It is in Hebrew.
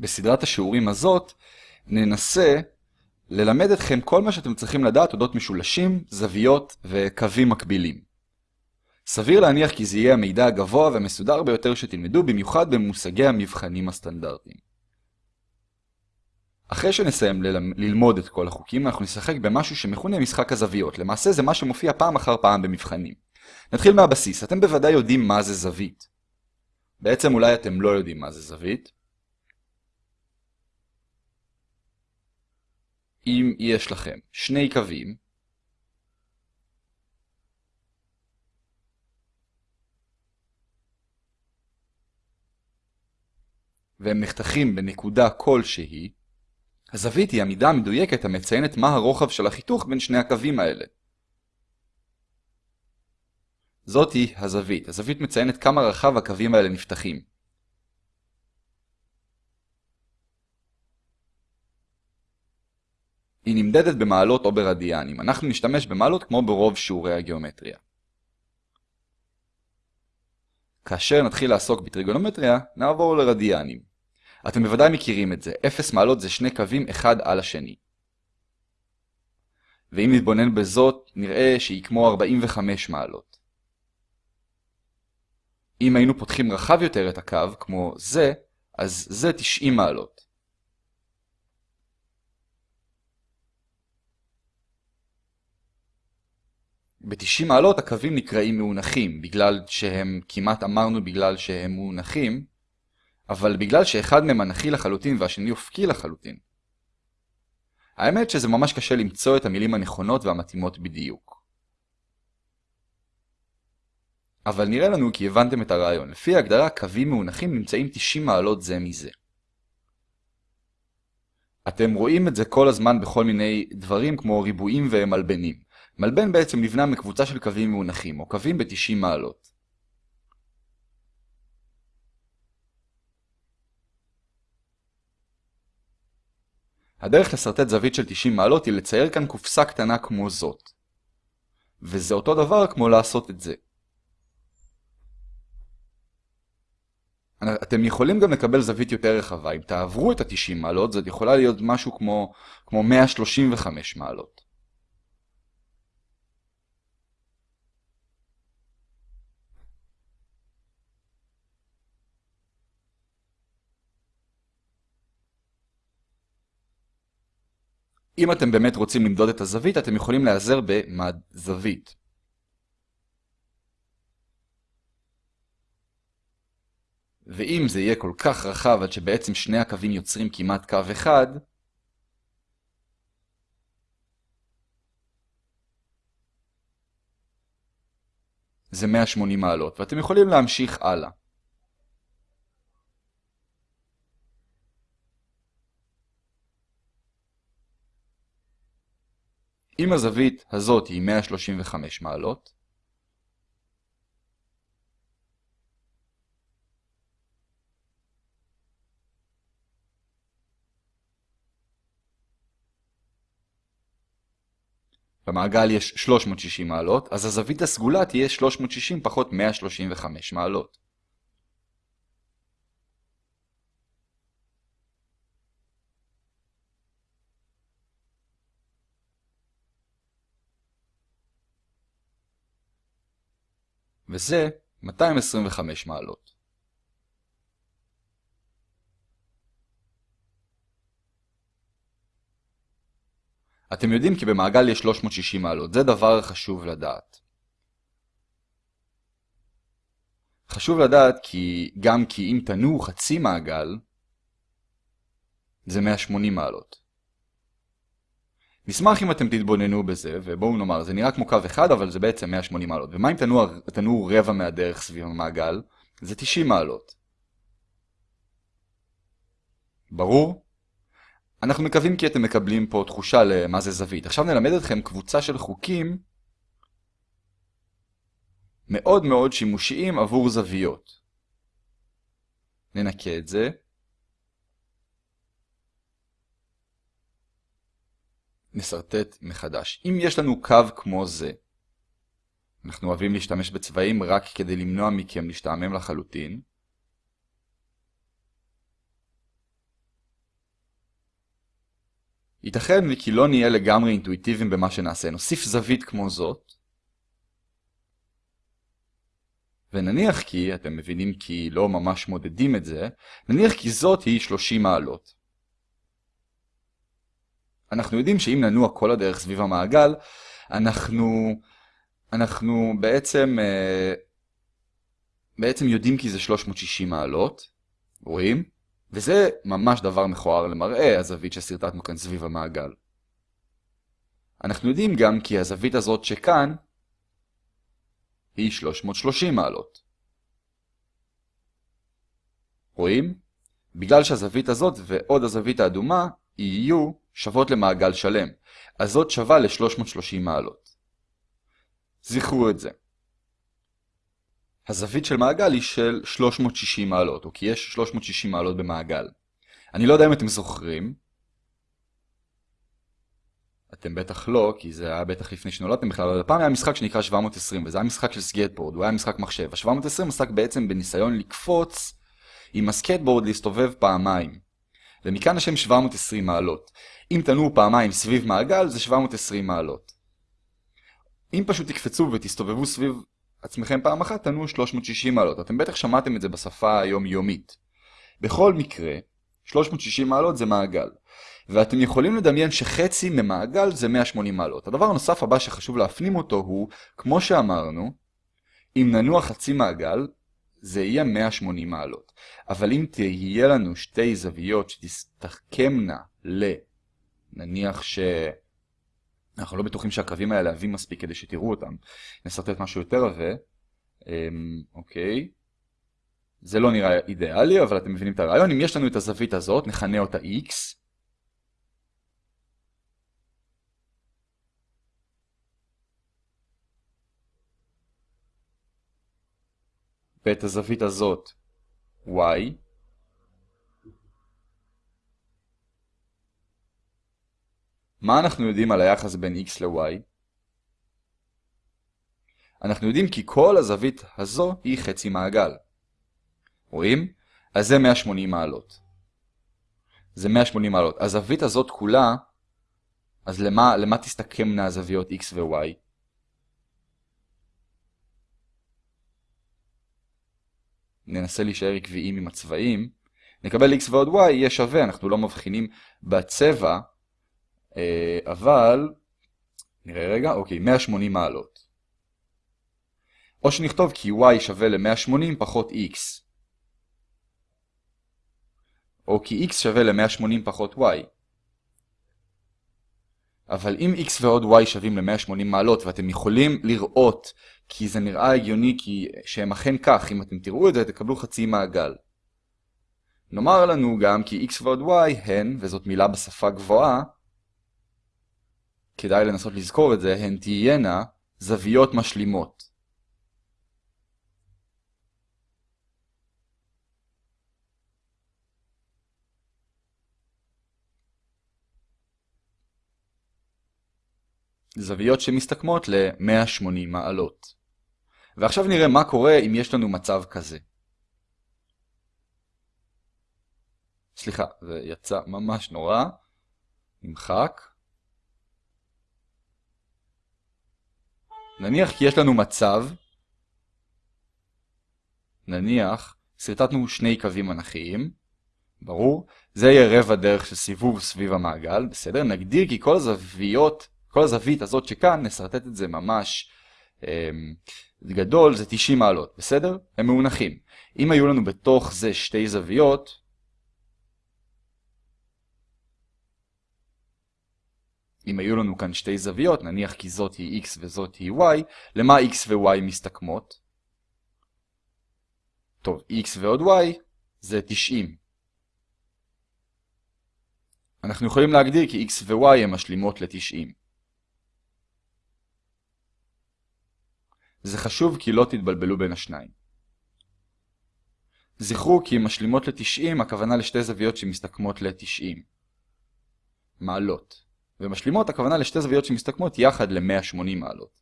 בסדרת השיעורים הזאת ננסה ללמד אתכם כל מה שאתם צריכים לדעת אודות משולשים, זוויות וקווים מקבילים. סביר להניח כי זה יהיה המידע הגבוה והמסודר ביותר שתלמדו, במיוחד במושגי המבחנים הסטנדרטיים. אחרי שנסיים ללמוד את כל החוקים, אנחנו נשחק במשהו שמכונה משחק הזוויות. למעשה זה מה שמופיע פעם אחר פעם במבחנים. נתחיל מהבסיס. אתם בוודאי יודעים מה זה זווית. בעצם אולי אתם לא יודעים מה זה זווית. אם יש לכם שני קווים, והם נחתכים בנקודה כלשהי, הזווית היא המידה המדויקת המציינת מה הרוחב של החיתוך בין שני הקווים האלה. זאת היא הזווית. הזווית מציינת כמה רחב הקווים האלה נפתחים. היא נמדדת במעלות או ברדיאנים. אנחנו נשתמש במעלות כמו ברוב שיעורי הגיאומטריה. כאשר נתחיל לעסוק בטריגונומטריה, נעבור לרדיאנים. אתם בוודאי מכירים את זה, 0 מעלות זה שני קווים אחד על השני. ואם נתבונן בזאת, נראה שהיא כמו 45 מעלות. אם היינו פותחים רחב יותר את הקו, כמו זה, אז זה 90 מעלות. ב-90 מעלות הקווים נקראים מאונחים, בגלל שהם, כמעט אמרנו בגלל שהם מאונחים, אבל בגלל שאחד מהם אנכי לחלוטין והשני אופקי לחלוטין. האמת שזה ממש קשה למצוא את המילים הנכונות והמתאימות בדיוק. אבל נראה לנו כי הבנתם את הרעיון. לפי ההגדרה, קווים מאונחים נמצאים 90 מעלות זה מזה. אתם רואים את זה כל הזמן בכל מיני דברים כמו ריבועים ומלבנים. מלבן בעצם נבנה מקבוצה של קווים מאונחים, או קווים ב-90 מעלות. הדרך לסרטט זווית של 90 מעלות היא לצייר כאן קופסה קטנה כמו זאת. וזה אותו דבר כמו לעשות את זה. אתם יכולים גם לקבל זווית יותר רחבה. אם תעברו את ה-90 מעלות, זאת יכולה להיות משהו כמו, כמו 135 מעלות. אם אתם באמת רוצים למדוד את הזווית, אתם יכולים להיעזר במד זווית. ואם זה יהיה כל כך רחב עד שבעצם שני הקווים יוצרים כמעט קו אחד, זה 180 מעלות, ואתם יכולים להמשיך הלאה. אם הזווית הזאת היא 135 מעלות, במעגל יש 360 מעלות, אז הזווית הסגולה תהיה 360 פחות 135 מעלות. וזה 225 מעלות. אתם יודעים כי במעגל יש 360 מעלות, זה דבר חשוב לדעת. חשוב לדעת כי גם כי אם תנועו חצי מעגל, זה 180 מעלות. נשמח אם אתם תתבוננו בזה, ובואו נאמר, זה נראה כמו קו אחד, אבל זה בעצם 180 מעלות. ומה אם תנועו, רבע מהדרך סביב המעגל? זה 90 מעלות. ברור? אנחנו מקווים כי אתם מקבלים פה תחושה למה זה זווית. עכשיו נלמד אתכם קבוצה של חוקים מאוד מאוד שימושיים עבור זוויות. ננקה את זה. נסרטט מחדש. אם יש לנו קו כמו זה, אנחנו אוהבים להשתמש בצבעים רק כדי למנוע מכם להשתעמם לחלוטין. ייתכן וכי לא נהיה לגמרי אינטואיטיביים במה שנעשה. נוסיף זווית כמו זאת, ונניח כי, אתם מבינים כי לא ממש מודדים את זה, נניח כי זאת היא 30 מעלות. אנחנו יודעים שאם ננוע כל הדרך סביב המעגל, אנחנו, אנחנו בעצם, אה, בעצם יודעים כי זה 360 מעלות, רואים? וזה ממש דבר מכוער למראה, הזווית שסרטטנו כאן סביב המעגל. אנחנו יודעים גם כי הזווית הזאת שכאן היא 330 מעלות. רואים? בגלל שהזווית הזאת ועוד הזווית האדומה יהיו שוות למעגל שלם, אז זאת שווה ל-330 מעלות. זכרו את זה. הזווית של מעגל היא של 360 מעלות, או כי יש 360 מעלות במעגל. אני לא יודע אם אתם זוכרים, אתם בטח לא, כי זה היה בטח לפני שנולדתם בכלל, אבל הפעם היה משחק שנקרא 720, וזה היה משחק של סקייטבורד, הוא היה משחק מחשב. ה-720 עסק בעצם בניסיון לקפוץ עם הסקייטבורד להסתובב פעמיים. ומכאן השם 720 מעלות. אם תנועו פעמיים סביב מעגל, זה 720 מעלות. אם פשוט תקפצו ותסתובבו סביב עצמכם פעם אחת, תנועו 360 מעלות. אתם בטח שמעתם את זה בשפה היומיומית. בכל מקרה, 360 מעלות זה מעגל. ואתם יכולים לדמיין שחצי ממעגל זה 180 מעלות. הדבר הנוסף הבא שחשוב להפנים אותו הוא, כמו שאמרנו, אם ננוע חצי מעגל, זה יהיה 180 מעלות. אבל אם תהיה לנו שתי זוויות שתסתכמנה ל... נניח ש... אנחנו לא בטוחים שהקווים האלה עבים מספיק כדי שתראו אותם. נסרטט משהו יותר עבה. אמ, אוקיי. זה לא נראה אידיאלי, אבל אתם מבינים את הרעיון. אם יש לנו את הזווית הזאת, נכנה אותה x. ואת הזווית הזאת y. מה אנחנו יודעים על היחס בין x ל-y? אנחנו יודעים כי כל הזווית הזו היא חצי מעגל. רואים? אז זה 180 מעלות. זה 180 מעלות. הזווית הזאת כולה, אז למה, למה תסתכמנה הזוויות x ו-y? ננסה להישאר עקביים עם הצבעים, נקבל x ועוד y יהיה שווה, אנחנו לא מבחינים בצבע, אה, אבל, נראה רגע, אוקיי, 180 מעלות. או שנכתוב כי y שווה ל-180 פחות x. או כי x שווה ל-180 פחות y. אבל אם x ועוד y שווים ל-180 מעלות ואתם יכולים לראות כי זה נראה הגיוני כי שהם אכן כך, אם אתם תראו את זה תקבלו חצי מעגל. נאמר לנו גם כי x ועוד y הן, וזאת מילה בשפה גבוהה, כדאי לנסות לזכור את זה, הן תהיינה זוויות משלימות. זוויות שמסתכמות ל-180 מעלות. ועכשיו נראה מה קורה אם יש לנו מצב כזה. סליחה, זה יצא ממש נורא. נמחק. נניח כי יש לנו מצב, נניח, סרטטנו שני קווים אנכיים, ברור, זה יהיה רבע דרך של סיבוב סביב המעגל, בסדר? נגדיר כי כל הזוויות כל הזווית הזאת שכאן, נסרטט את זה ממש אה, גדול, זה 90 מעלות, בסדר? הם מאונחים. אם היו לנו בתוך זה שתי זוויות, אם היו לנו כאן שתי זוויות, נניח כי זאת היא x וזאת היא y, למה x ו-y מסתכמות? טוב, x ועוד y זה 90. אנחנו יכולים להגדיר כי x ו-y הם משלימות ל-90. זה חשוב כי לא תתבלבלו בין השניים. זכרו כי משלימות ל-90 הכוונה לשתי זוויות שמסתכמות ל-90 מעלות, ומשלימות הכוונה לשתי זוויות שמסתכמות יחד ל-180 מעלות.